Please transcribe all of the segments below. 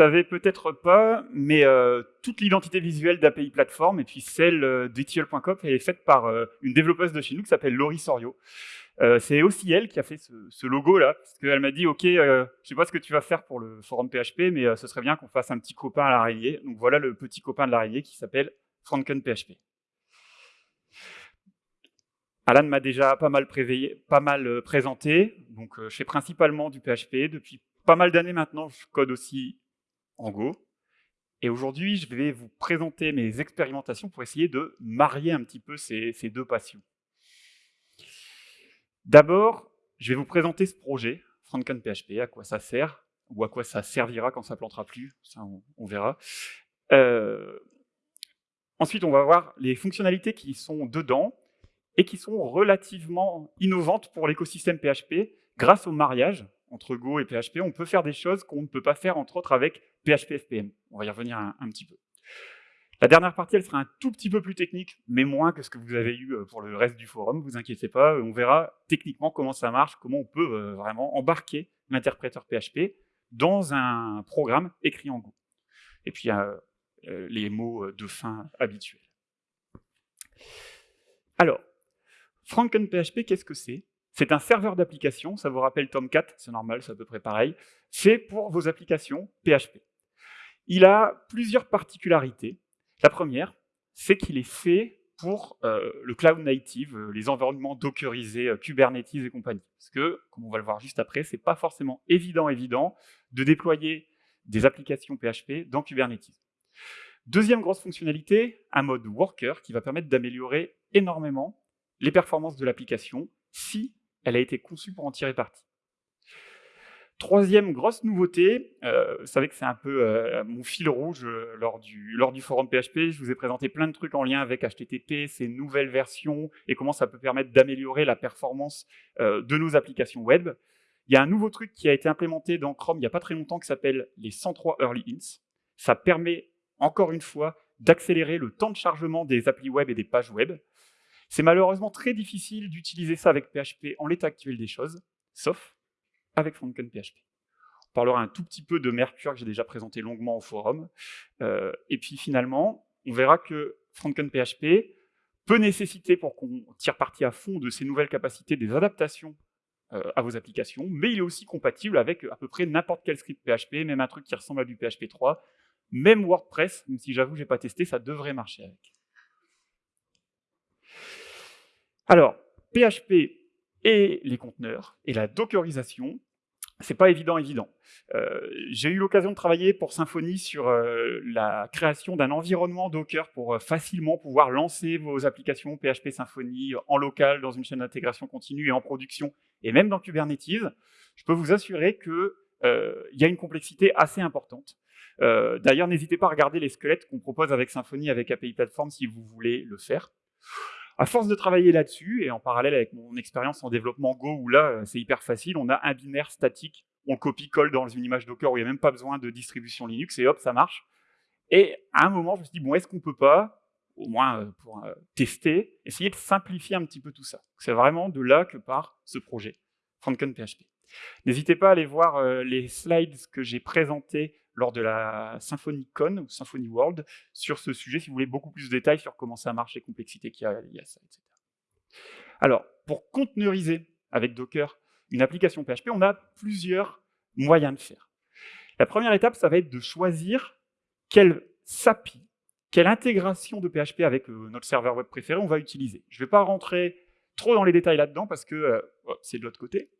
Savez peut-être pas, mais euh, toute l'identité visuelle d'API Platform et puis celle euh, est faite par euh, une développeuse de chez nous qui s'appelle Laurie Sorio. Euh, c'est aussi elle qui a fait ce, ce logo là, parce qu'elle m'a dit ok, je sais pas ce que tu vas faire pour le forum PHP, mais ce serait bien qu'on fasse un petit copain à l'araignée. Donc voilà le petit copain de l'araignée qui s'appelle FrankenPHP. Alan m'a déjà pas mal, préveillé, pas mal présenté, donc je fais principalement du PHP depuis pas mal d'années maintenant, je code aussi en Go. Et aujourd'hui, je vais vous présenter mes expérimentations pour essayer de marier un petit peu ces, deux passions. D'abord, je vais vous présenter ce projet, FrankenPHP, à quoi ça sert, ou à quoi ça servira quand ça plantera plus, ça on, on verra. Euh, ensuite, on va voir les fonctionnalités qui sont dedans et qui sont relativement innovantes pour l'écosystème PHP grâce au mariage entre Go et PHP, on peut faire des choses qu'on ne peut pas faire, entre autres, avec PHP FPM. On va y revenir un, petit peu. La dernière partie, elle sera un tout petit peu plus technique, mais moins que ce que vous avez eu euh, pour le reste du forum, vous inquiétez pas, on verra techniquement comment ça marche, comment on peut euh, vraiment embarquer l'interpréteur PHP dans un programme écrit en Go. Et puis, euh, les mots de fin habituels. Alors, FrankenPHP, qu'est-ce que c'est? C'est un serveur d'application, ça vous rappelle Tomcat, c'est normal, c'est à peu près pareil, fait pour vos applications PHP. Il a plusieurs particularités. La première, c'est qu'il est fait pour euh, le cloud native, euh, les environnements dockerisés, euh, Kubernetes et compagnie. Parce que, comme on va le voir juste après, c'est pas forcément évident, évident de déployer des applications PHP dans Kubernetes. Deuxième grosse fonctionnalité, un mode worker qui va permettre d'améliorer énormément les performances de l'application si elle a été conçue pour en tirer parti. Troisième grosse nouveauté, euh, vous savez que c'est un peu euh, mon fil rouge euh, lors, du, lors du forum PHP, je vous ai présenté plein de trucs en lien avec HTTP, ces nouvelles versions, et comment ça peut permettre d'améliorer la performance de nos applications web. Il y a un nouveau truc qui a été implémenté dans Chrome il n'y a pas très longtemps qui s'appelle les 103 Early Hints. Ça permet, encore une fois, d'accélérer le temps de chargement des applis web et des pages web. C'est malheureusement très difficile d'utiliser ça avec PHP en l'état actuel des choses, sauf avec FrankenPHP. On parlera un tout petit peu de Mercure que j'ai déjà présenté longuement au forum. Euh, et puis finalement, on verra que FrankenPHP peut nécessiter, pour qu'on tire parti à fond de ces nouvelles capacités, des adaptations euh, à vos applications, mais il est aussi compatible avec à peu près n'importe quel script PHP, même un truc qui ressemble à du PHP 3, même WordPress, même si j'avoue, j'ai pas testé, ça devrait marcher avec. Alors, PHP et les conteneurs et la dockerisation, c'est pas évident. Euh, J'ai eu l'occasion de travailler pour Symfony sur euh, la création d'un environnement Docker pour euh, facilement pouvoir lancer vos applications PHP Symfony en local, dans une chaîne d'intégration continue et en production, et même dans Kubernetes. Je peux vous assurer qu'il y a une complexité assez importante. D'ailleurs, n'hésitez pas à regarder les squelettes qu'on propose avec Symfony, avec API Platform, si vous voulez le faire. À force de travailler là-dessus, et en parallèle avec mon expérience en développement Go, où là, euh, c'est hyper facile, on a un binaire statique, on copie-colle dans une image Docker où il n'y a même pas besoin de distribution Linux, et hop, ça marche. Et à un moment, je me suis dit, bon, est-ce qu'on peut pas, au moins euh, pour euh, tester, essayer de simplifier un petit peu tout ça C'est vraiment de là que part ce projet, FrankenPHP. N'hésitez pas à aller voir les slides que j'ai présentés lors de la SymfonyCon ou Symfony World sur ce sujet, si vous voulez beaucoup plus de détails sur comment ça marche, les complexités qu'il y a à ça, etc. Alors, pour conteneuriser avec Docker une application PHP, on a plusieurs moyens de faire. La première étape, ça va être de choisir quelle SAPI, quelle intégration de PHP avec euh, notre serveur web préféré on va utiliser. Je ne vais pas rentrer trop dans les détails là-dedans parce que euh, oh, c'est de l'autre côté.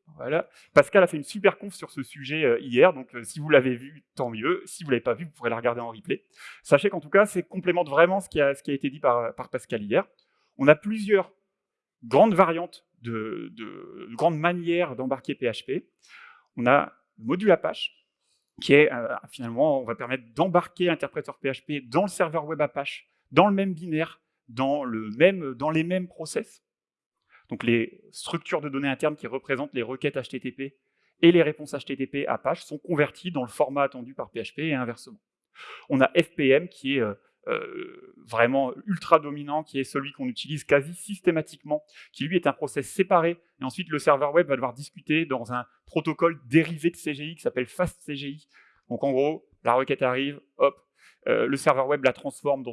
Pascal a fait une super conf sur ce sujet euh, hier, donc euh, si vous l'avez vu, tant mieux. Si vous l'avez pas vu, vous pourrez la regarder en replay. Sachez qu'en tout cas, c'est complémente vraiment ce qui, a, été dit par, Pascal hier. On a plusieurs grandes variantes de, de, de grandes manières d'embarquer PHP. On a le module Apache, qui est finalement, on va permettre d'embarquer l'interpréteur PHP dans le serveur web Apache, dans le même binaire, dans, dans les mêmes process. Donc les structures de données internes qui représentent les requêtes HTTP et les réponses HTTP Apache sont converties dans le format attendu par PHP et inversement. On a FPM qui est euh, euh, vraiment ultra dominant, qui est celui qu'on utilise quasi systématiquement, qui lui est un process séparé, et ensuite le serveur web va devoir discuter dans un protocole dérivé de CGI qui s'appelle FastCGI. Donc en gros, la requête arrive, hop, euh, le serveur web la transforme dans,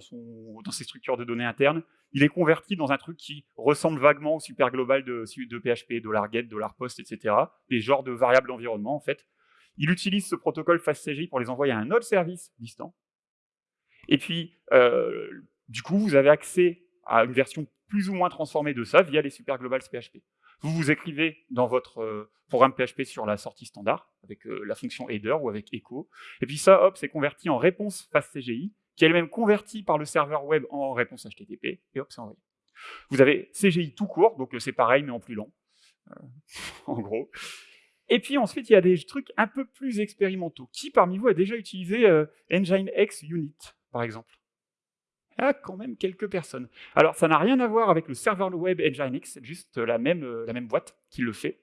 ses structures de données internes, il est converti dans un truc qui ressemble vaguement au super global de, de PHP, $get, $post, etc. Des genres de variables d'environnement, en fait. Il utilise ce protocole FastCGI pour les envoyer à un autre service distant. Et puis, euh, du coup, vous avez accès à une version plus ou moins transformée de ça via les super globals PHP. Vous vous écrivez dans votre euh, programme PHP sur la sortie standard, avec euh, la fonction header ou avec echo, et puis ça, hop, c'est converti en réponse FastCGI, qui est elle-même convertie par le serveur web en réponse HTTP, et hop, c'est envoyé. Vous avez CGI tout court, donc c'est pareil, mais en plus long, en gros. Et puis ensuite, il y a des trucs un peu plus expérimentaux. Qui parmi vous a déjà utilisé Nginx Unit, par exemple? Il y a quand même quelques personnes. Alors, ça n'a rien à voir avec le serveur web Nginx, c'est juste la même, euh, la même boîte qui le fait.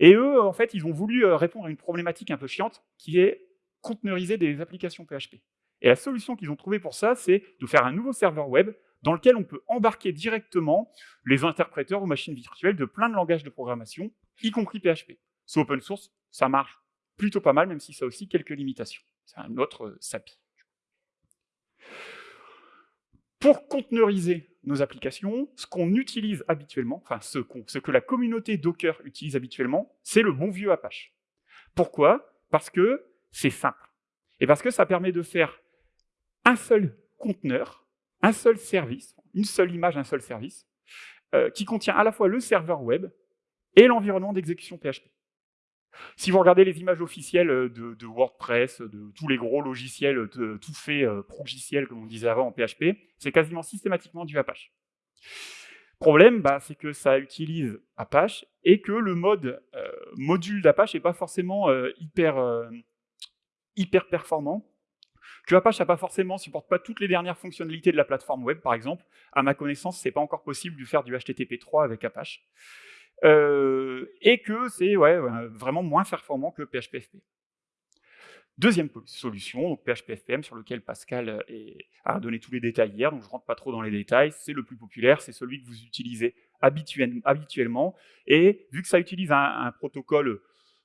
Et eux, en fait, ils ont voulu euh, répondre à une problématique un peu chiante, qui est conteneuriser des applications PHP. Et la solution qu'ils ont trouvée pour ça, c'est de faire un nouveau serveur web dans lequel on peut embarquer directement les interpréteurs ou machines virtuelles de plein de langages de programmation, y compris PHP. C'est open source, ça marche plutôt pas mal, même si ça a aussi quelques limitations. C'est un autre euh, SAPI. Pour conteneuriser nos applications, ce qu'on utilise habituellement, enfin ce, que la communauté Docker utilise habituellement, c'est le bon vieux Apache. Pourquoi? Parce que c'est simple. Et parce que ça permet de faire un seul conteneur, un seul service, une seule image, un seul service, euh, qui contient à la fois le serveur web et l'environnement d'exécution PHP. Si vous regardez les images officielles euh, de, WordPress, de tous les gros logiciels de, tout fait euh, progiciels, comme on disait avant en PHP, c'est quasiment systématiquement du Apache. Problème, bah, c'est que ça utilise Apache et que le mode euh, module d'Apache n'est pas forcément hyper, hyper performant, que Apache n'a pas forcément, supporte pas toutes les dernières fonctionnalités de la plateforme web, par exemple. À ma connaissance, c'est pas encore possible de faire du HTTP 3 avec Apache. Euh, et que c'est ouais, vraiment moins performant que PHP-FPM. Deuxième solution, donc PHP-FPM, sur lequel Pascal a donné tous les détails hier, donc je ne rentre pas trop dans les détails, c'est le plus populaire, c'est celui que vous utilisez habituellement, et vu que ça utilise un, protocole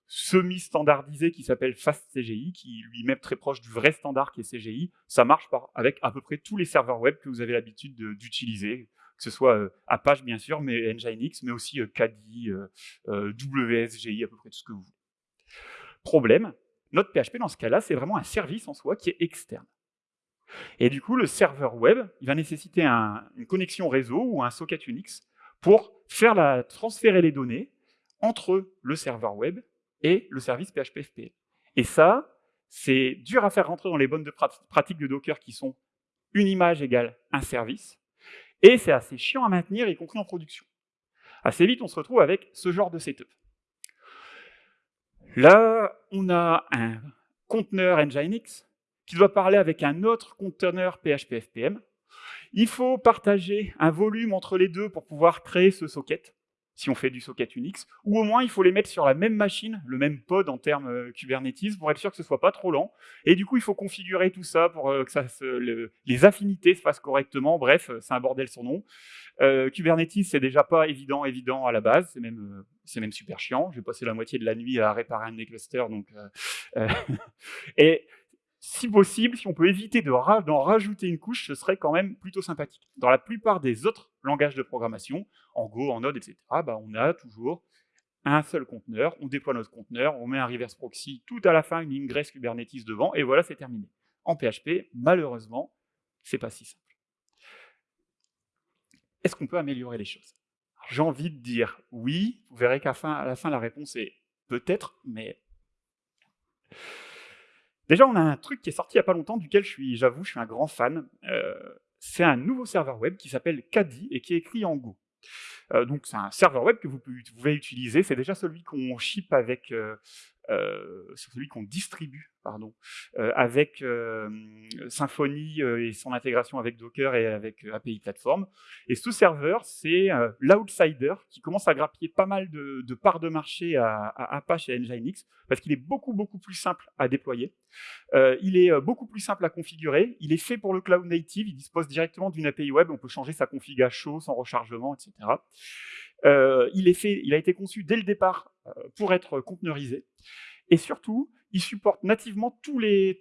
semi-standardisé qui s'appelle FastCGI, qui lui même très proche du vrai standard qui est CGI, ça marche avec à peu près tous les serveurs web que vous avez l'habitude d'utiliser, que ce soit euh, Apache bien sûr, mais Nginx, mais aussi euh, Kadi, euh, WSGI, à peu près tout ce que vous voulez. Problème, notre PHP dans ce cas-là, c'est vraiment un service en soi qui est externe. Et du coup, le serveur web, il va nécessiter une connexion réseau ou un socket Unix pour faire transférer les données entre le serveur web et le service PHP Et ça, c'est dur à faire rentrer dans les bonnes pratiques de Docker qui sont une image égale un service, et c'est assez chiant à maintenir, y compris en production. Assez vite, on se retrouve avec ce genre de setup. Là, on a un conteneur Nginx qui doit parler avec un autre conteneur PHP-FPM. Il faut partager un volume entre les deux pour pouvoir créer ce socket si on fait du socket Unix, ou au moins il faut les mettre sur la même machine, le même pod en termes euh, Kubernetes, pour être sûr que ce soit pas trop lent. Et du coup, il faut configurer tout ça pour euh, que les affinités se fassent correctement. Bref, c'est un bordel son nom. Euh, Kubernetes, c'est déjà pas évident, évident à la base, c'est même, c'est même super chiant. J'ai passé la moitié de la nuit à réparer un des clusters, donc. et si possible, si on peut éviter d'en rajouter une couche, ce serait quand même plutôt sympathique. Dans la plupart des autres langages de programmation, en Go, en Node, etc., bah, on a toujours un seul conteneur, on déploie notre conteneur, on met un reverse proxy tout à la fin, une ingress Kubernetes devant, et voilà, c'est terminé. En PHP, malheureusement, c'est pas si simple. Est-ce qu'on peut améliorer les choses? J'ai envie de dire oui, vous verrez qu'à la fin, la réponse est peut-être, mais Déjà, on a un truc qui est sorti il n'y a pas longtemps, duquel je suis, j'avoue, je suis un grand fan. Euh, c'est un nouveau serveur web qui s'appelle Kadi et qui est écrit en Go. Euh, donc c'est un serveur web que vous pouvez utiliser, c'est déjà celui qu'on ship avec euh, euh, c'est celui qu'on distribue pardon, euh, avec euh, Symfony et son intégration avec Docker et avec API Platform. Et ce serveur, c'est l'outsider qui commence à grappiller pas mal de, parts de marché à, Apache et Nginx parce qu'il est beaucoup, beaucoup plus simple à déployer. il est beaucoup plus simple à configurer. Il est fait pour le cloud native. Il dispose directement d'une API web. On peut changer sa config à chaud, sans rechargement, etc. fait, il a été conçu dès le départ pour être conteneurisé. Et surtout, il supporte nativement tous les,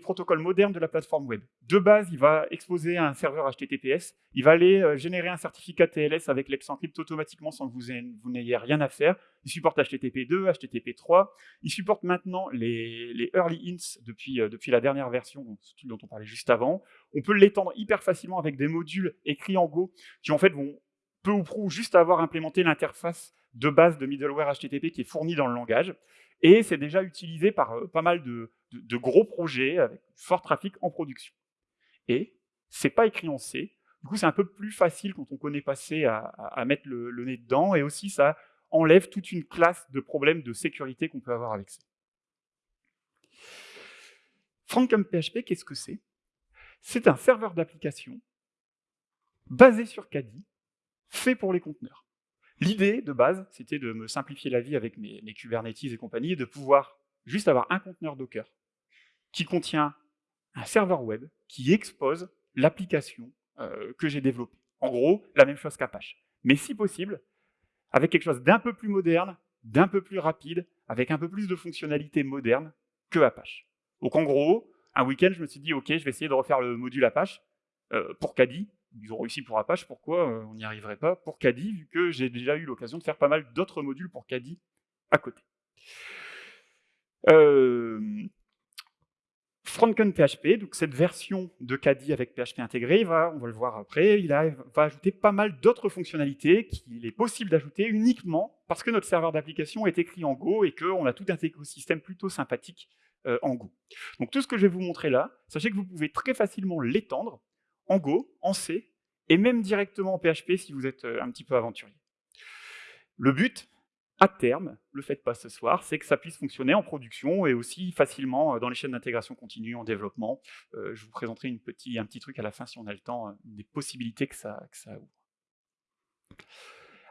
protocoles modernes de la plateforme web. De base, il va exposer un serveur HTTPS, il va aller euh, générer un certificat TLS avec l'Encrypt automatiquement sans que vous n'ayez rien à faire. Il supporte HTTP2, HTTP3, il supporte maintenant les, early hints depuis, euh, depuis la dernière version dont on parlait juste avant. On peut l'étendre hyper facilement avec des modules écrits en Go qui en fait vont peu ou prou juste avoir implémenté l'interface de base de middleware HTTP qui est fournie dans le langage. Et c'est déjà utilisé par euh, pas mal de, gros projets avec fort trafic en production. Et c'est pas écrit en C. Du coup, c'est un peu plus facile quand on connaît pas C à, mettre le, nez dedans. Et aussi, ça enlève toute une classe de problèmes de sécurité qu'on peut avoir avec C. PHP, qu'est-ce que c'est? C'est un serveur d'application basé sur Caddy, fait pour les conteneurs. L'idée de base, c'était de me simplifier la vie avec mes, Kubernetes et compagnie, et de pouvoir juste avoir un conteneur Docker qui contient un serveur web qui expose l'application euh, que j'ai développée. En gros, la même chose qu'Apache. Mais si possible, avec quelque chose d'un peu plus moderne, d'un peu plus rapide, avec un peu plus de fonctionnalités modernes que Apache. Donc en gros, un week-end, je me suis dit, OK, je vais essayer de refaire le module Apache euh, pour Caddy, ils ont réussi pour Apache, pourquoi euh, on n'y arriverait pas pour Caddy, vu que j'ai déjà eu l'occasion de faire pas mal d'autres modules pour Caddy à côté. Euh, PHP, donc cette version de Caddy avec PHP intégré, on va le voir après, il va ajouter pas mal d'autres fonctionnalités qu'il est possible d'ajouter uniquement parce que notre serveur d'application est écrit en Go et qu'on a tout un écosystème plutôt sympathique euh, en Go. Donc tout ce que je vais vous montrer là, sachez que vous pouvez très facilement l'étendre en Go, en C, et même directement en PHP si vous êtes euh, un petit peu aventurier. Le but, à terme, le faites pas ce soir, c'est que ça puisse fonctionner en production et aussi facilement euh, dans les chaînes d'intégration continue, en développement. Euh, je vous présenterai un petit truc à la fin si on a le temps, des possibilités que ça ouvre.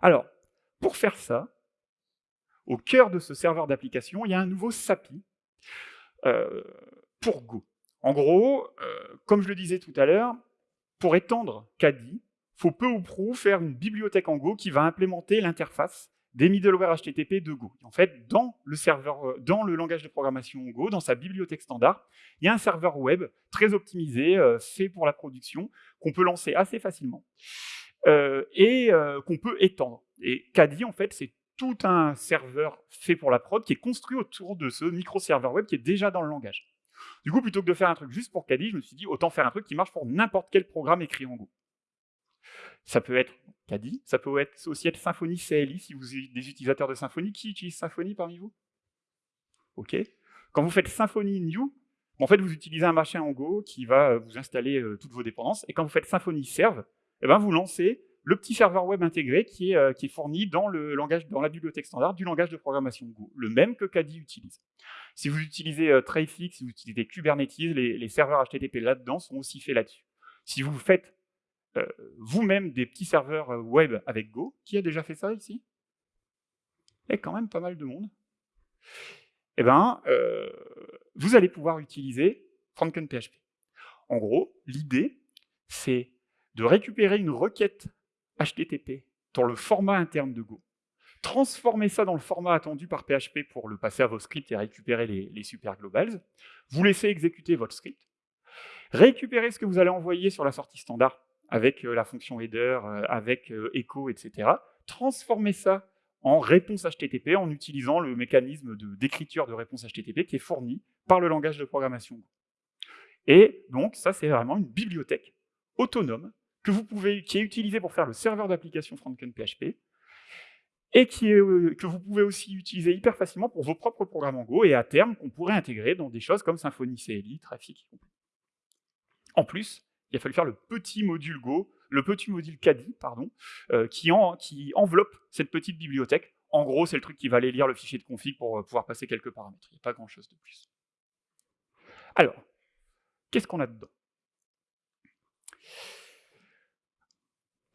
Alors, pour faire ça, au cœur de ce serveur d'application, il y a un nouveau SAPI pour Go. En gros, comme je le disais tout à l'heure, pour étendre il faut peu ou prou faire une bibliothèque en Go qui va implémenter l'interface des middleware HTTP de Go. En fait, dans le, serveur, euh, dans le langage de programmation Go, dans sa bibliothèque standard, il y a un serveur web très optimisé, euh, fait pour la production, qu'on peut lancer assez facilement euh, et qu'on peut étendre. Et Caddy, en fait, c'est tout un serveur fait pour la prod qui est construit autour de ce micro-serveur web qui est déjà dans le langage. Du coup, plutôt que de faire un truc juste pour Caddy, je me suis dit, autant faire un truc qui marche pour n'importe quel programme écrit en Go. Ça peut être Caddy, ça peut être, aussi être Symfony CLI, si vous êtes des utilisateurs de Symfony. Qui utilise Symfony parmi vous? OK. Quand vous faites Symfony New, en fait, vous utilisez un machin en Go qui va vous installer euh, toutes vos dépendances. Et quand vous faites Symfony Serve, eh ben, vous lancez le petit serveur web intégré qui est, euh, fourni dans, la bibliothèque standard du langage de programmation Go, le même que Caddy utilise. Si vous utilisez euh, Traffic, si vous utilisez Kubernetes, les, serveurs HTTP là-dedans sont aussi faits là-dessus. Si vous faites euh, vous-même des petits serveurs web avec Go, qui a déjà fait ça ici? Y a quand même pas mal de monde. Eh bien, vous allez pouvoir utiliser FrankenPHP. En gros, l'idée, c'est de récupérer une requête HTTP dans le format interne de Go, transformer ça dans le format attendu par PHP pour le passer à vos scripts et récupérer les, super globals, vous laissez exécuter votre script, récupérer ce que vous allez envoyer sur la sortie standard avec euh, la fonction header, euh, avec euh, echo, etc., transformer ça en réponse HTTP en utilisant le mécanisme d'écriture de, réponse HTTP qui est fourni par le langage de programmation. Et donc, ça, c'est vraiment une bibliothèque autonome que vous pouvez, qui est utilisé pour faire le serveur d'application FrankenPHP, et qui est, euh, que vous pouvez aussi utiliser hyper facilement pour vos propres programmes en Go, et à terme, qu'on pourrait intégrer dans des choses comme Symfony CLI, Traffic. En plus, il a fallu faire le petit module Go, le petit module Caddy, pardon, euh, qui, en, qui enveloppe cette petite bibliothèque. En gros, c'est le truc qui va aller lire le fichier de config pour euh, pouvoir passer quelques paramètres. Il n'y a pas grand-chose de plus. Alors, qu'est-ce qu'on a dedans?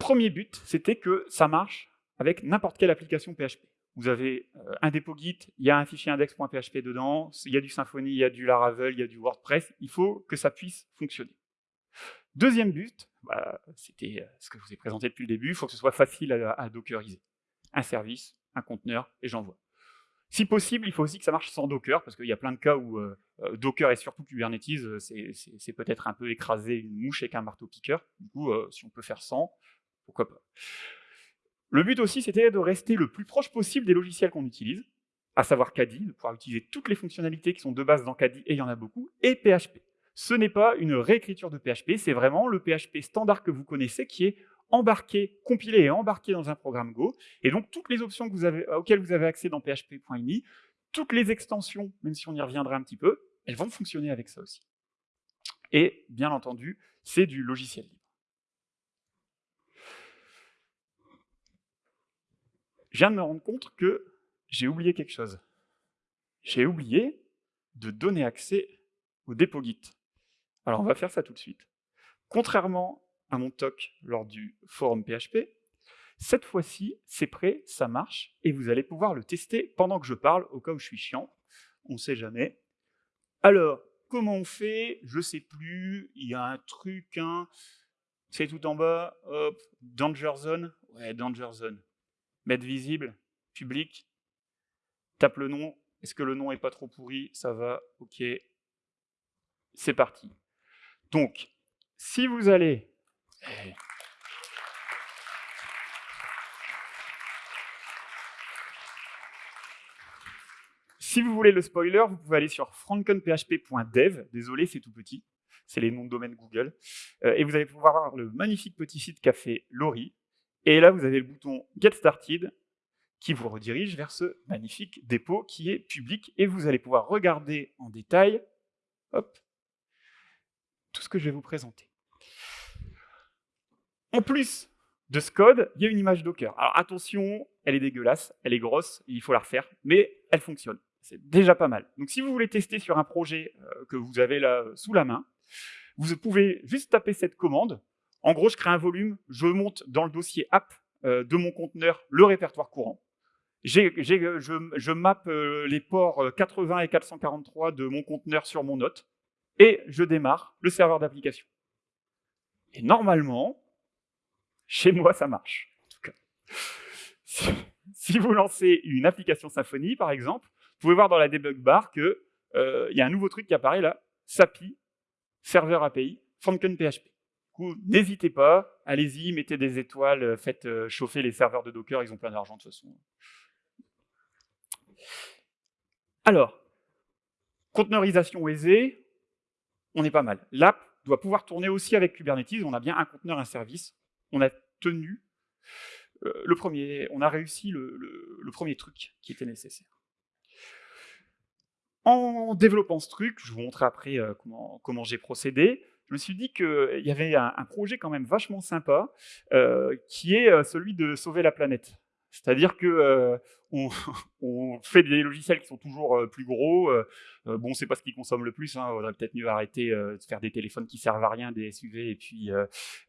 Premier but, c'était que ça marche avec n'importe quelle application PHP. Vous avez euh, un dépôt Git, il y a un fichier index.php dedans, il y a du Symfony, il y a du Laravel, il y a du WordPress, il faut que ça puisse fonctionner. Deuxième but, bah, c'était euh, ce que je vous ai présenté depuis le début, il faut que ce soit facile à, dockeriser. Un service, un conteneur, et j'envoie. Si possible, il faut aussi que ça marche sans Docker, parce qu'il y a plein de cas où euh, Docker et surtout Kubernetes, c'est peut-être un peu écraser une mouche avec un marteau-piqueur. Du coup, si on peut faire sans, pourquoi pas. Le but aussi, c'était de rester le plus proche possible des logiciels qu'on utilise, à savoir Kadi, de pouvoir utiliser toutes les fonctionnalités qui sont de base dans Kadi, et il y en a beaucoup, et PHP. Ce n'est pas une réécriture de PHP, c'est vraiment le PHP standard que vous connaissez qui est embarqué, compilé et embarqué dans un programme Go. Et donc, toutes les options auxquelles vous avez accès dans php.ini, toutes les extensions, même si on y reviendra un petit peu, elles vont fonctionner avec ça aussi. Et, bien entendu, c'est du logiciel libre. Je viens de me rendre compte que j'ai oublié quelque chose. J'ai oublié de donner accès au dépôt Git. Alors, on va faire ça tout de suite. Contrairement à mon talk lors du forum PHP. Cette fois-ci, c'est prêt, ça marche, et vous allez pouvoir le tester pendant que je parle, au cas où je suis chiant, on ne sait jamais. Alors, comment on fait? Je ne sais plus, il y a un truc, hein. c'est tout en bas, hop, Danger Zone, ouais, Danger Zone. Mettre visible, public, tape le nom, est-ce que le nom est pas trop pourri Ça va, ok, c'est parti. Donc, si vous allez si vous voulez le spoiler, vous pouvez aller sur frankenphp.dev. Désolé, c'est tout petit. C'est les noms de domaine Google. Euh, et vous allez pouvoir voir le magnifique petit site qu'a fait Laurie. Et là, vous avez le bouton Get Started qui vous redirige vers ce magnifique dépôt qui est public. Et vous allez pouvoir regarder en détail tout ce que je vais vous présenter. En plus de ce code, il y a une image Docker. Alors attention, elle est dégueulasse, elle est grosse, il faut la refaire, mais elle fonctionne. C'est déjà pas mal. Donc si vous voulez tester sur un projet euh, que vous avez là euh, sous la main, vous pouvez juste taper cette commande. En gros, je crée un volume, je monte dans le dossier app euh, de mon conteneur le répertoire courant. je, je map les ports 80 et 443 de mon conteneur sur mon note, et je démarre le serveur d'application. Et normalement, chez moi, ça marche, en tout cas. Si, vous lancez une application Symfony, par exemple, vous pouvez voir dans la debug bar qu'il euh, y a un nouveau truc qui apparaît là, SAPI, serveur API, PHP. N'hésitez pas, allez-y, mettez des étoiles, faites euh, chauffer les serveurs de Docker, ils ont plein d'argent de toute façon. Alors, conteneurisation aisée, on est pas mal. L'app doit pouvoir tourner aussi avec Kubernetes, on a bien un conteneur, un service, on a tenu euh, le premier, on a réussi le, premier truc qui était nécessaire. En développant ce truc, je vous montrerai après euh, comment, j'ai procédé, je me suis dit qu'il y avait un, projet quand même vachement sympa, euh, qui est celui de sauver la planète. C'est-à-dire que on, fait des logiciels qui sont toujours plus gros. bon, c'est pas ce qui consomme le plus. Hein, on aurait peut-être mieux arrêter de faire des téléphones qui servent à rien, des SUV et puis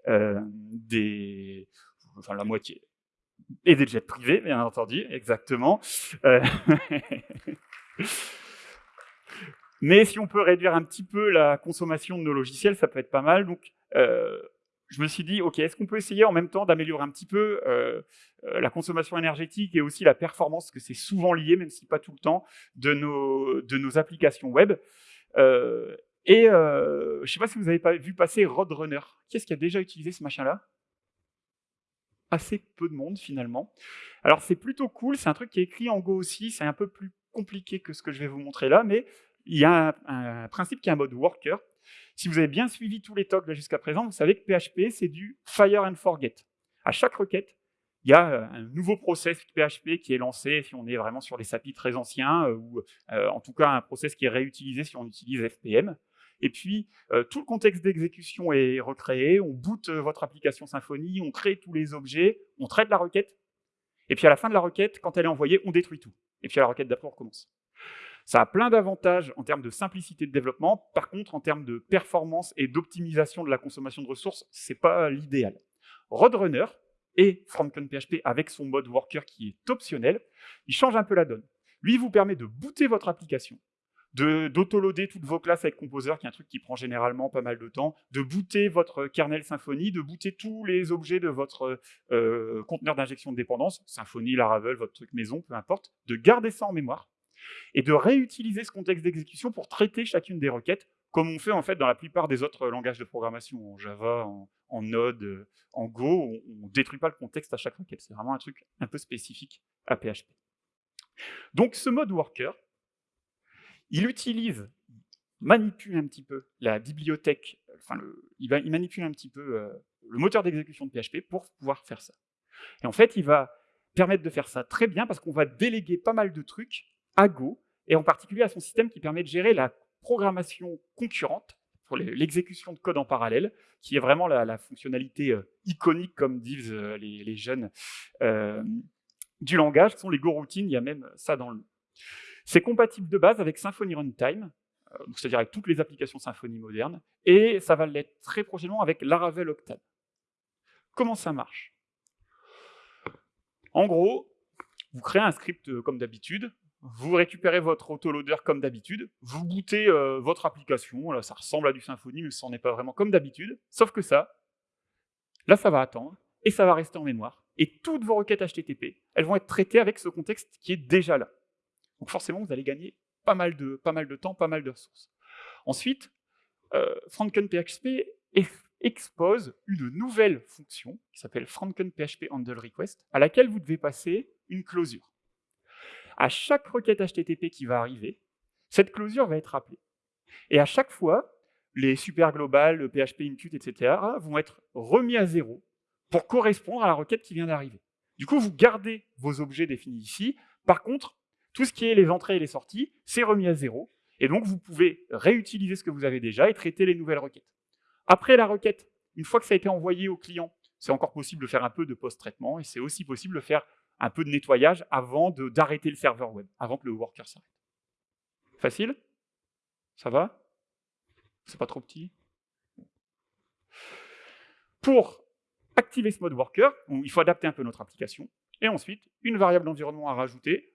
des, enfin la moitié et des jets privés, bien entendu, exactement. Mais si on peut réduire un petit peu la consommation de nos logiciels, ça peut être pas mal. Donc, je me suis dit, OK, est-ce qu'on peut essayer en même temps d'améliorer un petit peu euh, euh, la consommation énergétique et aussi la performance, que c'est souvent lié, même si pas tout le temps, de nos, applications web euh, Et je ne sais pas si vous avez pas vu passer Roadrunner. Qui est-ce qui a déjà utilisé ce machin-là? Assez peu de monde, finalement. Alors, c'est plutôt cool, c'est un truc qui est écrit en Go aussi, c'est un peu plus compliqué que ce que je vais vous montrer là, mais il y a un, principe qui est un mode worker, si vous avez bien suivi tous les talks jusqu'à présent, vous savez que PHP, c'est du fire and forget. À chaque requête, il y a euh, un nouveau process PHP qui est lancé si on est vraiment sur les SAPI très anciens, euh, ou euh, en tout cas un process qui est réutilisé si on utilise FPM. Et puis, tout le contexte d'exécution est recréé, on boot votre application Symfony, on crée tous les objets, on traite la requête, et puis à la fin de la requête, quand elle est envoyée, on détruit tout. Et puis à la requête d'après, on recommence. Ça a plein d'avantages en termes de simplicité de développement. Par contre, en termes de performance et d'optimisation de la consommation de ressources, c'est pas l'idéal. Roadrunner et PHP avec son mode worker qui est optionnel, il change un peu la donne. Lui, il vous permet de booter votre application, d'autoloader toutes vos classes avec Composer, qui est un truc qui prend généralement pas mal de temps, de booter votre kernel Symfony, de booter tous les objets de votre euh, conteneur d'injection de dépendance, Symfony, Laravel, votre truc maison, peu importe, de garder ça en mémoire, et de réutiliser ce contexte d'exécution pour traiter chacune des requêtes, comme on fait en fait dans la plupart des autres langages de programmation, en Java, en, Node, en Go, on ne détruit pas le contexte à chaque requête. C'est vraiment un truc un peu spécifique à PHP. Donc ce mode worker, il utilise, manipule un petit peu la bibliothèque, il, manipule un petit peu euh, le moteur d'exécution de PHP pour pouvoir faire ça. Et en fait, il va permettre de faire ça très bien parce qu'on va déléguer pas mal de trucs à Go, et en particulier à son système qui permet de gérer la programmation concurrente, pour l'exécution de code en parallèle, qui est vraiment la, fonctionnalité euh, iconique, comme disent euh, les, jeunes euh, du langage, sont les Go routines, il y a même ça dans le. C'est compatible de base avec Symfony Runtime, c'est-à-dire avec toutes les applications Symfony modernes, et ça va l'être très prochainement avec Laravel Octane. Comment ça marche? En gros, vous créez un script comme d'habitude, vous récupérez votre autoloader comme d'habitude, vous bootez euh, votre application, ça ressemble à du Symfony, mais ce n'est pas vraiment comme d'habitude, sauf que ça, là ça va attendre, et ça va rester en mémoire, et toutes vos requêtes HTTP, elles vont être traitées avec ce contexte qui est déjà là. Donc forcément, vous allez gagner pas mal de, pas mal de temps, pas mal de ressources. Ensuite, euh, FrankenPHP expose une nouvelle fonction qui s'appelle FrankenPHP Handle Request, à laquelle vous devez passer une closure à chaque requête HTTP qui va arriver, cette closure va être appelée. Et à chaque fois, les super globales, le PHP Impute, etc., vont être remis à zéro pour correspondre à la requête qui vient d'arriver. Du coup, vous gardez vos objets définis ici. Par contre, tout ce qui est les entrées et les sorties, c'est remis à zéro. Et donc, vous pouvez réutiliser ce que vous avez déjà et traiter les nouvelles requêtes. Après la requête, une fois que ça a été envoyé au client, c'est encore possible de faire un peu de post-traitement et c'est aussi possible de faire un peu de nettoyage avant d'arrêter le serveur web, avant que le worker s'arrête. Facile? Ça va? C'est pas trop petit? Pour activer ce mode worker, il faut adapter un peu notre application, et ensuite, une variable d'environnement à rajouter,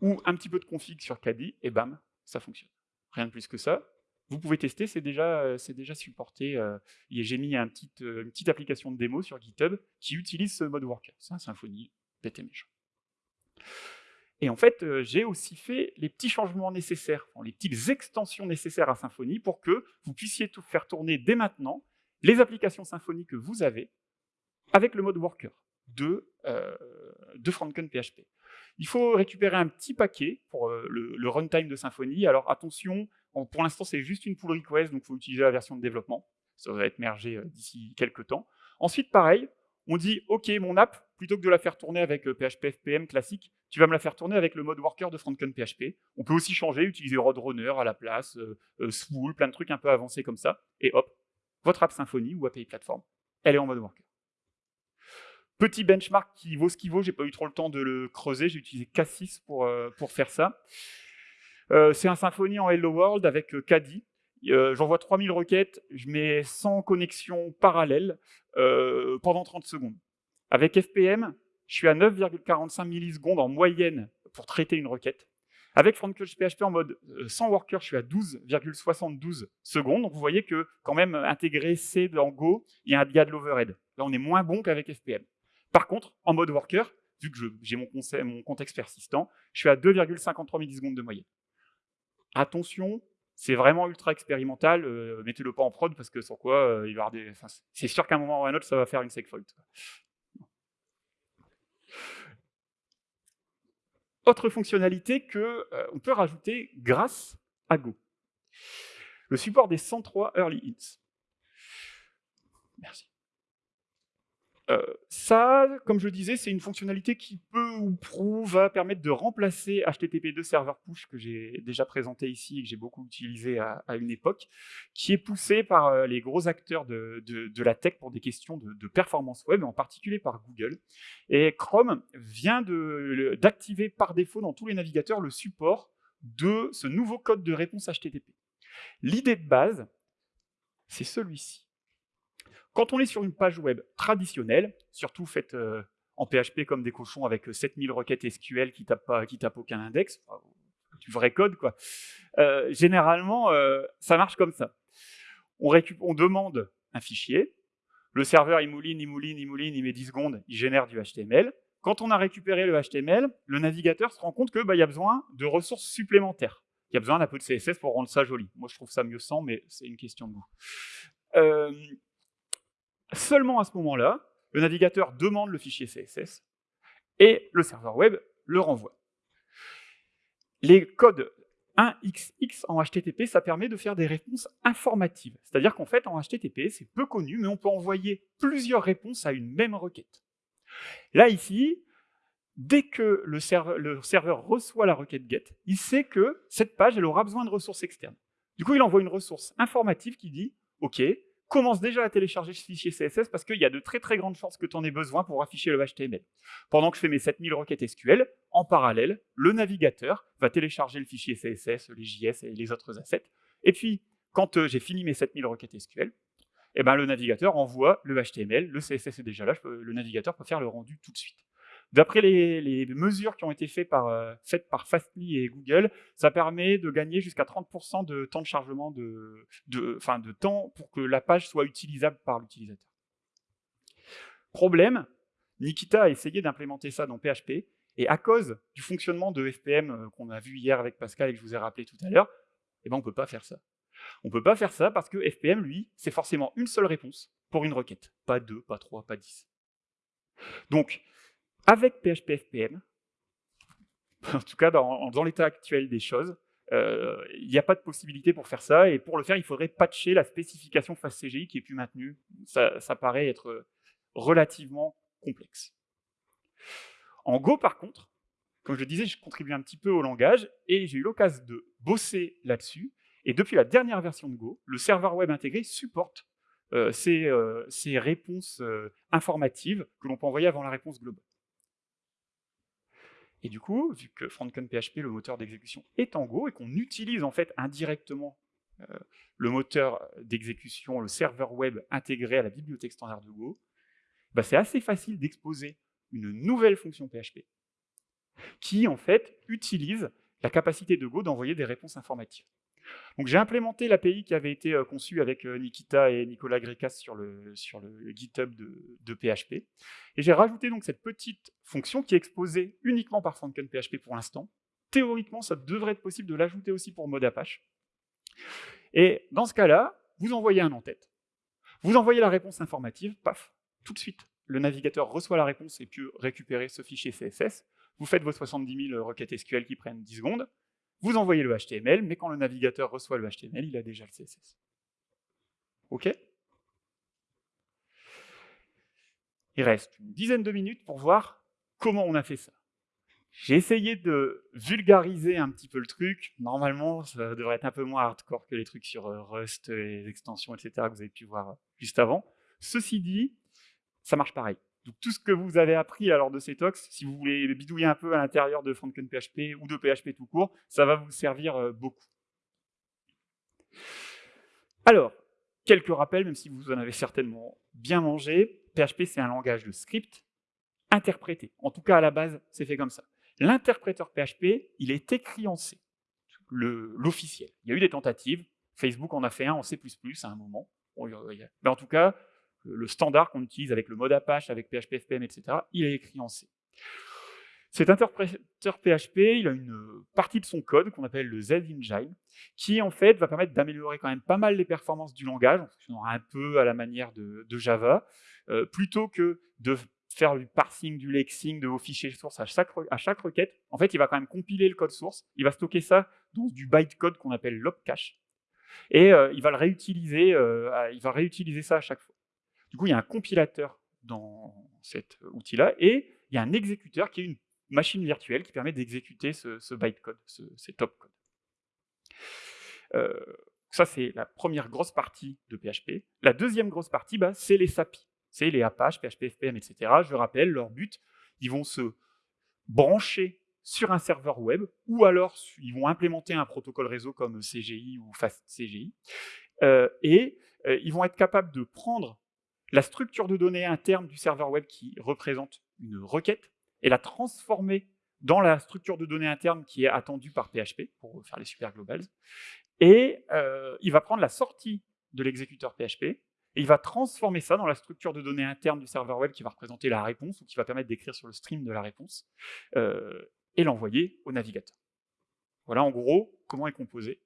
ou un petit peu de config sur Caddy, et bam, ça fonctionne. Rien de plus que ça. Vous pouvez tester, c'est déjà, déjà supporté. Euh, j'ai mis un euh, une petite application de démo sur GitHub qui utilise ce mode worker. C'est un méchant. Et en fait, euh, j'ai aussi fait les petits changements nécessaires, les petites extensions nécessaires à Symfony pour que vous puissiez tout faire tourner dès maintenant les applications Symfony que vous avez avec le mode worker de, euh, de FrankenPHP. Il faut récupérer un petit paquet pour euh, le, runtime de Symfony. Alors attention, pour l'instant c'est juste une pull request, donc il faut utiliser la version de développement. Ça va être mergé d'ici quelques temps. Ensuite, pareil, on dit, OK, mon app, plutôt que de la faire tourner avec PHP euh, FPM classique, tu vas me la faire tourner avec le mode worker de FrankenPHP. On peut aussi changer, utiliser Roadrunner à la place, euh, euh, plein de trucs un peu avancés comme ça, et hop, votre app Symfony ou API Platform, elle est en mode worker. Petit benchmark qui vaut ce qu'il vaut, j'ai pas eu trop le temps de le creuser, j'ai utilisé K6 pour, pour faire ça. c'est un Symfony en Hello World avec Caddy. J'envoie 3000 requêtes, je mets 100 connexions parallèles pendant 30 secondes. Avec FPM, je suis à 9,45 millisecondes en moyenne pour traiter une requête. Avec FrontCloud en mode euh, sans worker, je suis à 12,72 secondes. Donc vous voyez que quand même intégrer C dans Go, il y a, de l'overhead. Là, on est moins bon qu'avec FPM. Par contre, en mode worker, vu que j'ai mon, contexte persistant, je suis à 2,53 millisecondes de moyenne. Attention, c'est vraiment ultra expérimental, euh, mettez-le pas en prod parce que sans quoi, euh, il va avoir des... c'est sûr qu'à un moment ou à un autre, ça va faire une segfault. Autre fonctionnalité qu'on euh, peut rajouter grâce à Go. Le support des 103 early hits. Merci. Euh, ça, comme je disais, c'est une fonctionnalité qui peut ou prou va permettre de remplacer HTTP2 Server Push que j'ai déjà présenté ici et que j'ai beaucoup utilisé à, une époque, qui est poussé par euh, les gros acteurs de, la tech pour des questions de, performance web, en particulier par Google. Et Chrome vient d'activer par défaut dans tous les navigateurs le support de ce nouveau code de réponse HTTP. L'idée de base, c'est celui-ci. Quand on est sur une page web traditionnelle, surtout faite euh, en PHP comme des cochons avec 7000 euh, requêtes SQL qui tapent, tapent aucun index, du vrai code, quoi. Euh, généralement, ça marche comme ça. On, demande un fichier, le serveur il mouline, il mouline, il mouline, il met 10 secondes, il génère du HTML, quand on a récupéré le HTML, le navigateur se rend compte qu'il bah, y a besoin de ressources supplémentaires. Il y a besoin d'un peu de CSS pour rendre ça joli. Moi, je trouve ça mieux sans, mais c'est une question de goût. Seulement à ce moment-là, le navigateur demande le fichier CSS et le serveur web le renvoie. Les codes 1xx en HTTP, ça permet de faire des réponses informatives. C'est-à-dire qu'en fait, en HTTP, c'est peu connu, mais on peut envoyer plusieurs réponses à une même requête. Là, ici, dès que le serveur, reçoit la requête GET, il sait que cette page, elle aura besoin de ressources externes. Du coup, il envoie une ressource informative qui dit « Ok, commence déjà à télécharger ce fichier CSS parce qu'il y a de très très grandes chances que tu en aies besoin pour afficher le HTML. Pendant que je fais mes 7000 requêtes SQL, en parallèle, le navigateur va télécharger le fichier CSS, les JS et les autres assets. Et puis, quand euh, j'ai fini mes 7000 requêtes SQL, eh ben, le navigateur envoie le HTML, le CSS est déjà là, le navigateur peut faire le rendu tout de suite. D'après les, mesures qui ont été faites par, euh, faites par Fastly et Google, ça permet de gagner jusqu'à 30% de temps de chargement, de temps pour que la page soit utilisable par l'utilisateur. Problème, Nikita a essayé d'implémenter ça dans PHP, et à cause du fonctionnement de FPM euh, qu'on a vu hier avec Pascal et que je vous ai rappelé tout à l'heure, eh ben on ne peut pas faire ça. On ne peut pas faire ça parce que FPM, lui, c'est forcément une seule réponse pour une requête. Pas deux, pas trois, pas dix. Donc, avec PHP FPM, en tout cas dans, l'état actuel des choses, euh, il n'y a pas de possibilité pour faire ça, et pour le faire, il faudrait patcher la spécification FastCGI qui est plus maintenue. Ça, paraît être relativement complexe. En Go, par contre, comme je le disais, je contribue un petit peu au langage, et j'ai eu l'occasion de bosser là-dessus, et depuis la dernière version de Go, le serveur web intégré supporte euh, euh, ces, réponses informatives que l'on peut envoyer avant la réponse globale. Et du coup, vu que PHP, le moteur d'exécution, est en Go et qu'on utilise en fait indirectement euh, le moteur d'exécution, le serveur web intégré à la bibliothèque standard de Go, bah, c'est assez facile d'exposer une nouvelle fonction PHP qui en fait utilise la capacité de Go d'envoyer des réponses informatives. Donc j'ai implémenté l'API qui avait été euh, conçue avec euh, Nikita et Nicolas Grecas sur le, GitHub de, PHP. Et j'ai rajouté donc cette petite fonction qui est exposée uniquement par PHP pour l'instant. Théoriquement, ça devrait être possible de l'ajouter aussi pour mode Apache. Et dans ce cas-là, vous envoyez un en-tête. Vous envoyez la réponse informative, paf, tout de suite. Le navigateur reçoit la réponse et peut récupérer ce fichier CSS. Vous faites vos 70 000 requêtes SQL qui prennent 10 secondes. Vous envoyez le HTML, mais quand le navigateur reçoit le HTML, il a déjà le CSS. OK? Il reste une dizaine de minutes pour voir comment on a fait ça. J'ai essayé de vulgariser un petit peu le truc. Normalement, ça devrait être un peu moins hardcore que les trucs sur euh, Rust les extensions, etc. que vous avez pu voir juste avant. Ceci dit, ça marche pareil. Donc tout ce que vous avez appris lors de ces talks, si vous voulez bidouiller un peu à l'intérieur de PHP ou de PHP tout court, ça va vous servir euh, beaucoup. Alors, quelques rappels, même si vous en avez certainement bien mangé. PHP, c'est un langage de script interprété. En tout cas, à la base, c'est fait comme ça. L'interpréteur PHP, il est écrit en C, l'officiel. Il y a eu des tentatives. Facebook en a fait un en C++ à un moment. Mais en tout cas, le standard qu'on utilise avec le mode Apache, avec PHP FPM, etc., il est écrit en C. Cet interpréteur PHP, il a une partie de son code qu'on appelle le Z-Engine, qui en fait va permettre d'améliorer quand même pas mal les performances du langage, en fonctionnant un peu à la manière de, Java, euh, plutôt que de faire du parsing, du lexing de vos fichiers sources à chaque, requête. En fait, il va quand même compiler le code source, il va stocker ça dans du bytecode qu'on appelle lobcache, et euh, il va le réutiliser, euh, il va réutiliser ça à chaque fois. Du coup, il y a un compilateur dans cet outil-là, et il y a un exécuteur qui est une machine virtuelle qui permet d'exécuter ce, bytecode, ce, ces top. Euh, ça, c'est la première grosse partie de PHP. La deuxième grosse partie, bah, c'est les SAPI. C'est les Apache, PHP, FPM, etc. Je rappelle, leur but, ils vont se brancher sur un serveur web, ou alors ils vont implémenter un protocole réseau comme CGI ou FastCGI, euh, et euh, ils vont être capables de prendre la structure de données interne du serveur web qui représente une requête et la transformer dans la structure de données interne qui est attendue par PHP pour faire les super globals. Et euh, il va prendre la sortie de l'exécuteur PHP et il va transformer ça dans la structure de données interne du serveur web qui va représenter la réponse, ou qui va permettre d'écrire sur le stream de la réponse, euh, et l'envoyer au navigateur. Voilà en gros comment est composé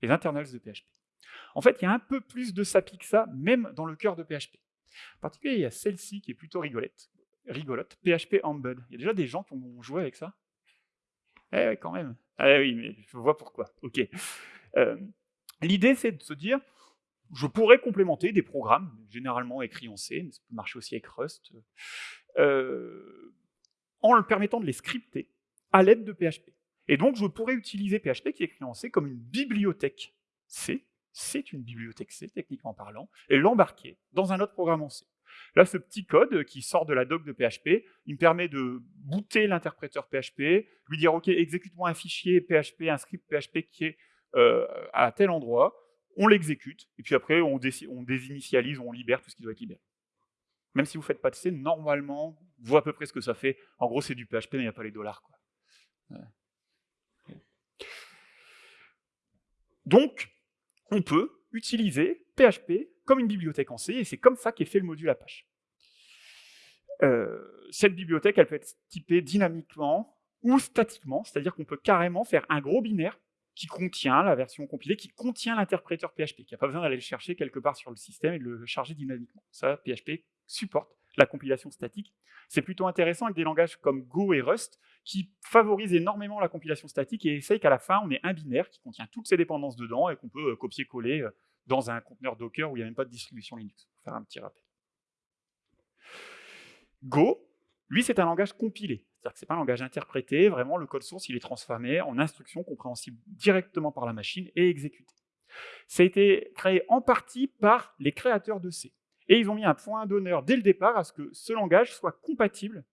les internals de PHP. En fait, il y a un peu plus de SAPI que ça, même dans le cœur de PHP. En particulier, il y a celle-ci qui est plutôt rigolette, rigolote, PHP Embed. Il y a déjà des gens qui ont joué avec ça? Eh oui, quand même. Ah oui, mais je vois pourquoi. Ok. Euh, l'idée, c'est de se dire, je pourrais complémenter des programmes, généralement écrits en C, mais ça peut marcher aussi avec Rust, euh, en le permettant de les scripter à l'aide de PHP. Et donc, je pourrais utiliser PHP, qui est écrit en C, comme une bibliothèque C, c'est une bibliothèque C, techniquement parlant, et l'embarquer dans un autre programme en C. Là, ce petit code qui sort de la doc de PHP, il me permet de booter l'interpréteur PHP, lui dire, OK, exécute-moi un fichier PHP, un script PHP qui est euh, à tel endroit, on l'exécute, et puis après, on, désinitialise, on libère tout ce qui doit être libéré. Même si vous ne faites pas de C, normalement, vous à peu près ce que ça fait. En gros, c'est du PHP, mais il n'y a pas les dollars. Quoi. Donc, on peut utiliser PHP comme une bibliothèque en C, et c'est comme ça qu'est fait le module Apache. Euh, cette bibliothèque, elle peut être typée dynamiquement ou statiquement, c'est-à-dire qu'on peut carrément faire un gros binaire qui contient la version compilée, qui contient l'interpréteur PHP, qui n'a pas besoin d'aller le chercher quelque part sur le système et de le charger dynamiquement. Ça, PHP supporte la compilation statique. C'est plutôt intéressant avec des langages comme Go et Rust, qui favorisent énormément la compilation statique et essayent qu'à la fin, on ait un binaire qui contient toutes ces dépendances dedans et qu'on peut euh, copier-coller euh, dans un conteneur Docker où il n'y a même pas de distribution Linux, pour faire un petit rappel. Go, lui, c'est un langage compilé. C'est-à-dire que ce n'est pas un langage interprété, vraiment le code source il est transformé en instruction compréhensible directement par la machine et exécuté. Ça a été créé en partie par les créateurs de C. Et ils ont mis un point d'honneur dès le départ à ce que ce langage soit compatible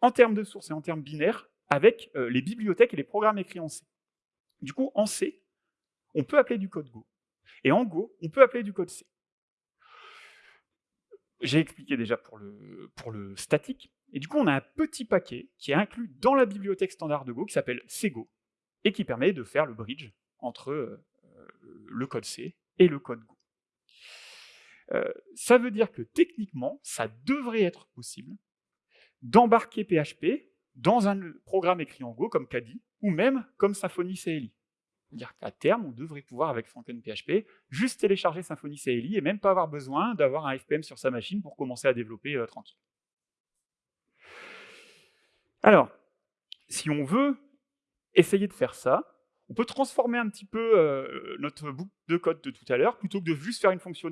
en termes de source et en termes binaires avec euh, les bibliothèques et les programmes écrits en C. Du coup, en C, on peut appeler du code Go. Et en Go, on peut appeler du code C. J'ai expliqué déjà pour le, pour le statique, et du coup, on a un petit paquet qui est inclus dans la bibliothèque standard de Go qui s'appelle CGO et qui permet de faire le bridge entre euh, le code C et le code Go. Euh, ça veut dire que techniquement, ça devrait être possible d'embarquer PHP dans un programme écrit en Go comme Kadi ou même comme Symfony CLI. C'est-à-dire qu'à terme, on devrait pouvoir, avec PHP, juste télécharger Symfony CLI et même pas avoir besoin d'avoir un FPM sur sa machine pour commencer à développer euh, tranquille. Alors, si on veut essayer de faire ça, on peut transformer un petit peu euh, notre boucle de code de tout à l'heure, plutôt que de juste faire une fonction,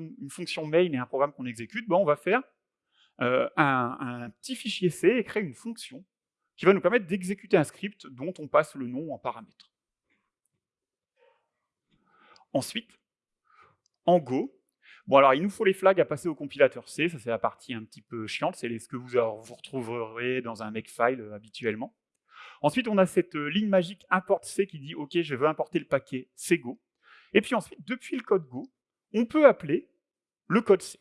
main et un programme qu'on exécute, on va faire euh, un, petit fichier C et créer une fonction qui va nous permettre d'exécuter un script dont on passe le nom en paramètre. Ensuite, en Go, il nous faut les flags à passer au compilateur C, ça c'est la partie un petit peu chiante, c'est ce que vous, retrouverez dans un makefile euh, habituellement. Ensuite, on a cette euh, ligne magique import C qui dit « Ok, je veux importer le paquet CGO ». Et puis ensuite, depuis le code Go, on peut appeler le code C.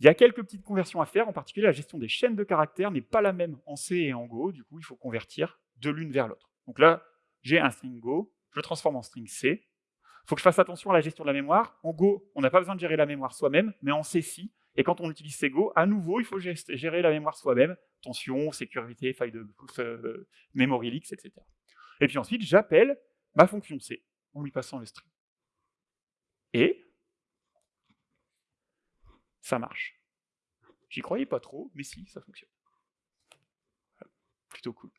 Il y a quelques petites conversions à faire, en particulier la gestion des chaînes de caractères n'est pas la même en C et en Go, du coup il faut convertir de l'une vers l'autre. Donc là, j'ai un string Go, je le transforme en string C, il faut que je fasse attention à la gestion de la mémoire. En Go, on n'a pas besoin de gérer la mémoire soi-même, mais en C, si. Et quand on utilise Go, à nouveau, il faut gérer la mémoire soi-même. Tension, sécurité, faille de euh, memory leaks, etc. Et puis ensuite, j'appelle ma fonction C en lui passant le string. Et ça marche. J'y croyais pas trop, mais si, ça fonctionne. Plutôt cool.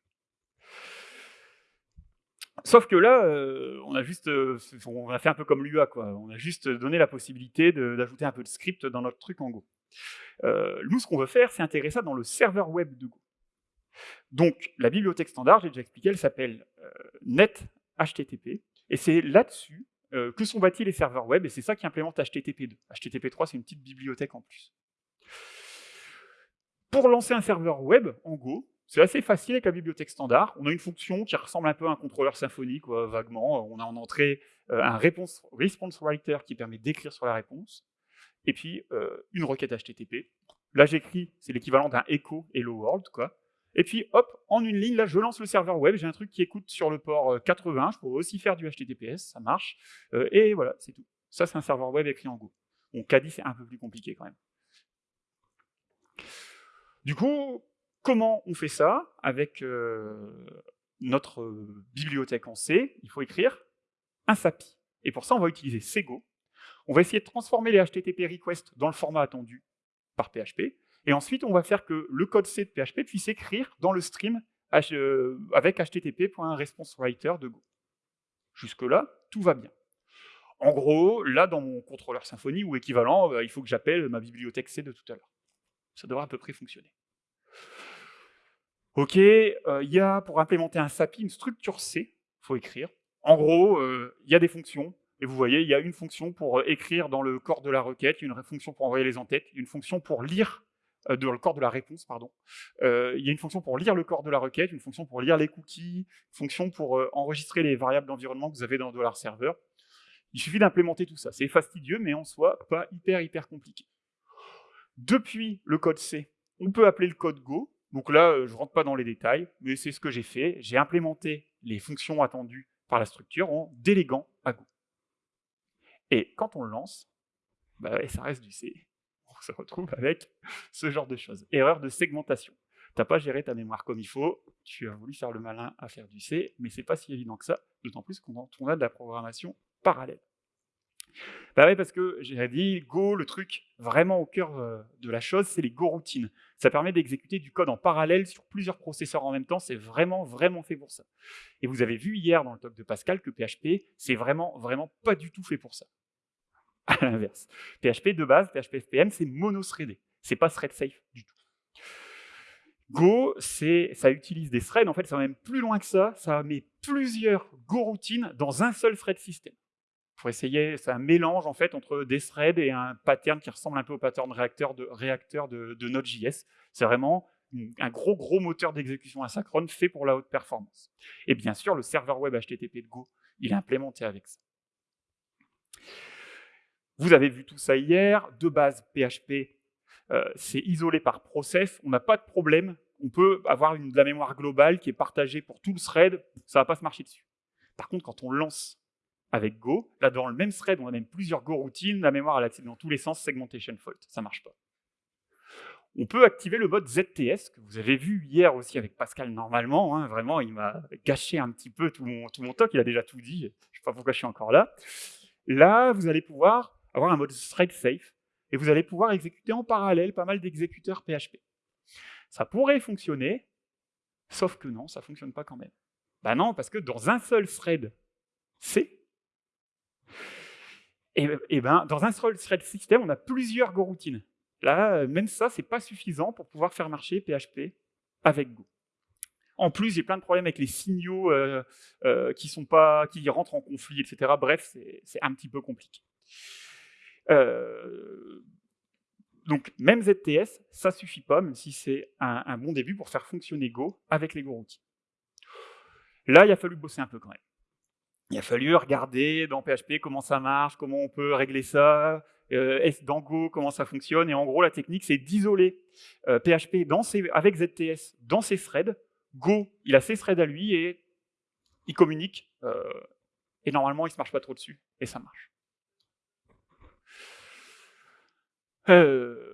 Sauf que là, euh, on a juste, euh, on a fait un peu comme l'UA, quoi. On a juste donné la possibilité d'ajouter un peu de script dans notre truc en Go. Euh, nous, ce qu'on veut faire, c'est intégrer ça dans le serveur web de Go. Donc, la bibliothèque standard, j'ai déjà expliqué, elle s'appelle NetHTTP, et c'est là-dessus que sont bâtis les serveurs web, et c'est ça qui implémente HTTP2. HTTP3, c'est une petite bibliothèque en plus. Pour lancer un serveur web en Go, c'est assez facile avec la bibliothèque standard. On a une fonction qui ressemble un peu à un contrôleur symphonique, vaguement. On a en entrée euh, un response, writer qui permet d'écrire sur la réponse, et puis euh, une requête HTTP. Là, j'écris, c'est l'équivalent d'un echo hello world, quoi. Et puis, hop, en une ligne, là, je lance le serveur web, j'ai un truc qui écoute sur le port 80, euh, je pourrais aussi faire du HTTPS, ça marche, et voilà, c'est tout. Ça, c'est un serveur web écrit en Go. Bon, Caddy, c'est un peu plus compliqué quand même. Du coup, comment on fait ça avec euh, notre bibliothèque en C? Il faut écrire un SAPI. Et pour ça, on va utiliser Sego. On va essayer de transformer les HTTP requests dans le format attendu par PHP. Et ensuite, on va faire que le code C de PHP puisse écrire dans le stream euh, avec http.responseWriter de Go. Jusque-là, tout va bien. En gros, là, dans mon contrôleur Symfony ou équivalent, euh, il faut que j'appelle ma bibliothèque C de tout à l'heure. Ça devrait à peu près fonctionner. Ok, euh, il y a pour implémenter un SAPI une structure C, il faut écrire. En gros, il y a des fonctions, et vous voyez, il y a une fonction pour écrire dans le corps de la requête, une fonction pour envoyer les entêtes, une fonction pour lire euh, le corps de la réponse, pardon. Euh, il y a une fonction pour lire le corps de la requête, une fonction pour lire les cookies, une fonction pour euh, enregistrer les variables d'environnement que vous avez dans $serveur. Il suffit d'implémenter tout ça. C'est fastidieux, mais en soi, pas hyper, hyper compliqué. Depuis le code C, on peut appeler le code Go. Donc là, je ne rentre pas dans les détails, mais c'est ce que j'ai fait. J'ai implémenté les fonctions attendues par la structure en déléguant à Go. Et quand on le lance, bah ça reste du C se retrouve avec ce genre de choses. Erreur de segmentation. Tu n'as pas géré ta mémoire comme il faut, tu as voulu faire le malin à faire du C, mais c'est pas si évident que ça, d'autant plus qu'on a de la programmation parallèle. Bah parce que j'ai dit, Go, le truc vraiment au cœur euh, de la chose, c'est les Go routines. Ça permet d'exécuter du code en parallèle sur plusieurs processeurs en même temps, c'est vraiment, vraiment fait pour ça. Et vous avez vu hier dans le talk de Pascal que PHP, c'est vraiment, vraiment pas du tout fait pour ça. à l'inverse. PHP de base, PHP FPM, c'est monothreadé. C'est pas thread safe du tout. Go, ça utilise des threads, en fait, ça va même plus loin que ça, ça met plusieurs Go routines dans un seul thread system. Pour essayer, c'est un mélange en fait entre des threads et un pattern qui ressemble un peu au pattern réacteur de, réacteur de, de Node.js. C'est vraiment un gros gros moteur d'exécution asynchrone fait pour la haute performance. Et bien sûr, le serveur web HTTP de Go, il est implémenté avec ça. Vous avez vu tout ça hier. De base, PHP, euh, c'est isolé par process. On n'a pas de problème. On peut avoir de la mémoire globale qui est partagée pour tout le thread. Ça ne va pas se marcher dessus. Par contre, quand on lance avec Go, là, dans le même thread, on a même plusieurs Go routines. La mémoire, elle accède dans tous les sens. Segmentation fault. Ça ne marche pas. On peut activer le mode ZTS, que vous avez vu hier aussi avec Pascal normalement. Hein. vraiment, il m'a gâché un petit peu tout mon, tout mon talk. Il a déjà tout dit. Je ne sais pas pourquoi je suis encore là. Là, vous allez pouvoir avoir un mode thread safe, et vous allez pouvoir exécuter en parallèle pas mal d'exécuteurs PHP. Ça pourrait fonctionner, sauf que non, ça ne fonctionne pas quand même. Ben non, parce que dans un seul thread C, et, ben, dans un seul thread système, on a plusieurs Go routines. Là, même ça, c'est pas suffisant pour pouvoir faire marcher PHP avec Go. En plus, j'ai plein de problèmes avec les signaux euh, euh, qui, sont pas, qui rentrent en conflit, etc. Bref, c'est un petit peu compliqué. Euh, donc même ZTS, ça suffit pas, même si c'est un, bon début pour faire fonctionner Go avec les Go routines. Là, il a fallu bosser un peu quand même. Il a fallu regarder dans PHP comment ça marche, comment on peut régler ça, euh, dans Go comment ça fonctionne, et en gros la technique c'est d'isoler PHP euh, dans avec ZTS dans ses threads. Go, il a ses threads à lui et il communique, euh, et normalement il ne se marche pas trop dessus, et ça marche. Euh,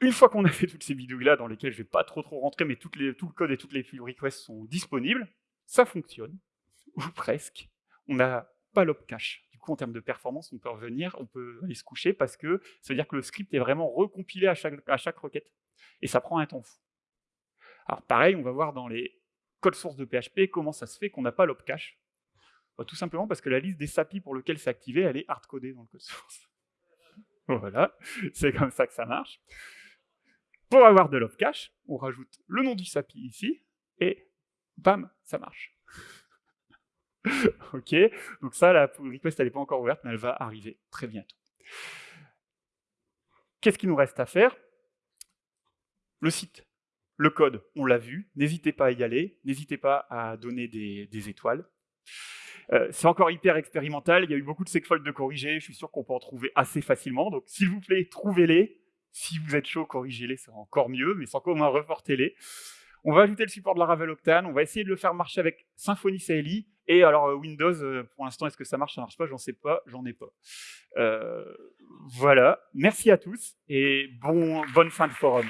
une fois qu'on a fait toutes ces vidéos-là, dans lesquelles je ne vais pas trop trop rentrer, mais tout le code et toutes les pull requests sont disponibles, ça fonctionne, ou presque. On n'a pas l'op-cache. Du coup, en termes de performance, on peut revenir, on peut aller se coucher, parce que ça veut dire que le script est vraiment recompilé à chaque, requête. Et ça prend un temps fou. Alors pareil, on va voir dans les codes sources de PHP comment ça se fait qu'on n'a pas l'op-cache. Bah, tout simplement parce que la liste des SAPI pour lequel c'est activé, elle est hard-codée dans le code source. Voilà, c'est comme ça que ça marche. Pour avoir de cache, on rajoute le nom du SAPI ici, et bam, ça marche. ok, donc ça, la request, n'est pas encore ouverte, mais elle va arriver très bientôt. Qu'est-ce qu'il nous reste à faire? Le site, le code, on l'a vu, n'hésitez pas à y aller, n'hésitez pas à donner des étoiles. Euh, c'est encore hyper expérimental, il y a eu beaucoup de segfolds de corriger, je suis sûr qu'on peut en trouver assez facilement, donc s'il vous plaît, trouvez-les. Si vous êtes chaud, corrigez-les, c'est encore mieux, mais sans comment reportez-les. On va ajouter le support de la Ravel Octane, on va essayer de le faire marcher avec Symfony CLI, Et alors Windows, pour l'instant, est-ce que ça marche, ça marche pas? J'en sais pas, j'en ai pas. voilà. Merci à tous et bon, bonne fin de forum.